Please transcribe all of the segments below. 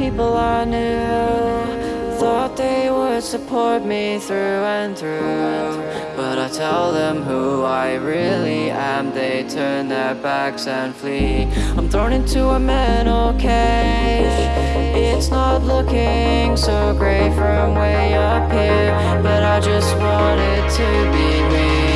people I knew. Thought they would support me through and through. But I tell them who I really am. They turn their backs and flee. I'm thrown into a mental cage. It's not looking so great from way up here. But I just want it to be me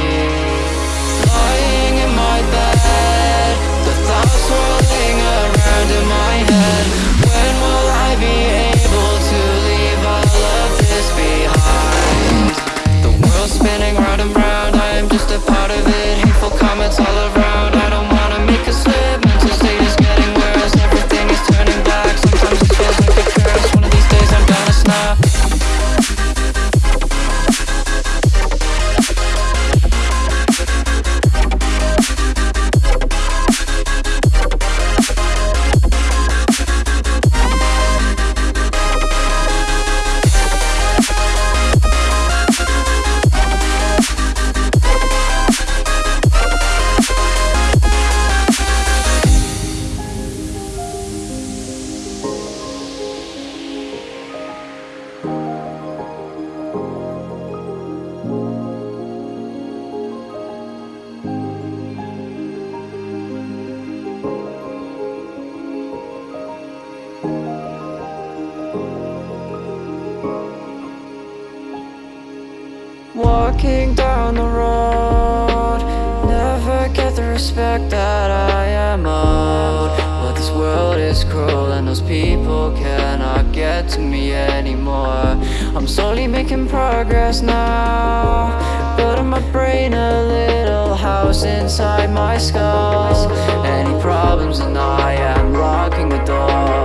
Walking down the road. Never get the respect that I am owed. But this world is cruel and those people cannot get to me anymore. I'm slowly making progress now. But in my brain a little house inside my skull Any problems and I am locking the door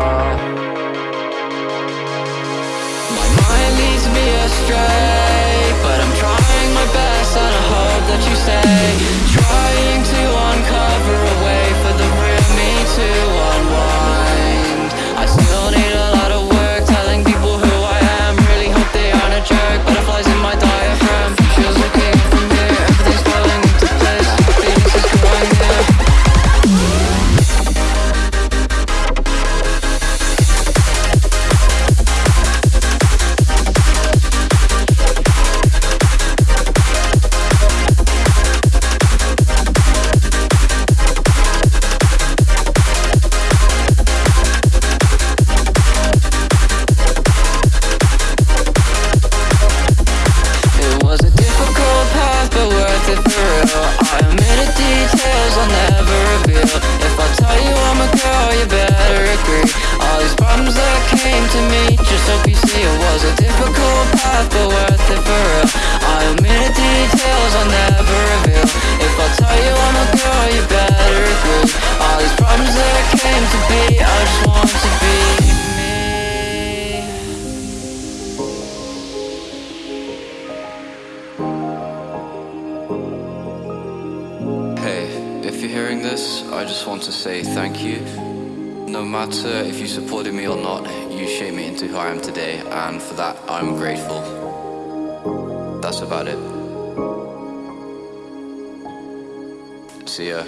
I just want to say thank you. No matter if you supported me or not, you shaped me into who I am today, and for that, I'm grateful. That's about it. See ya.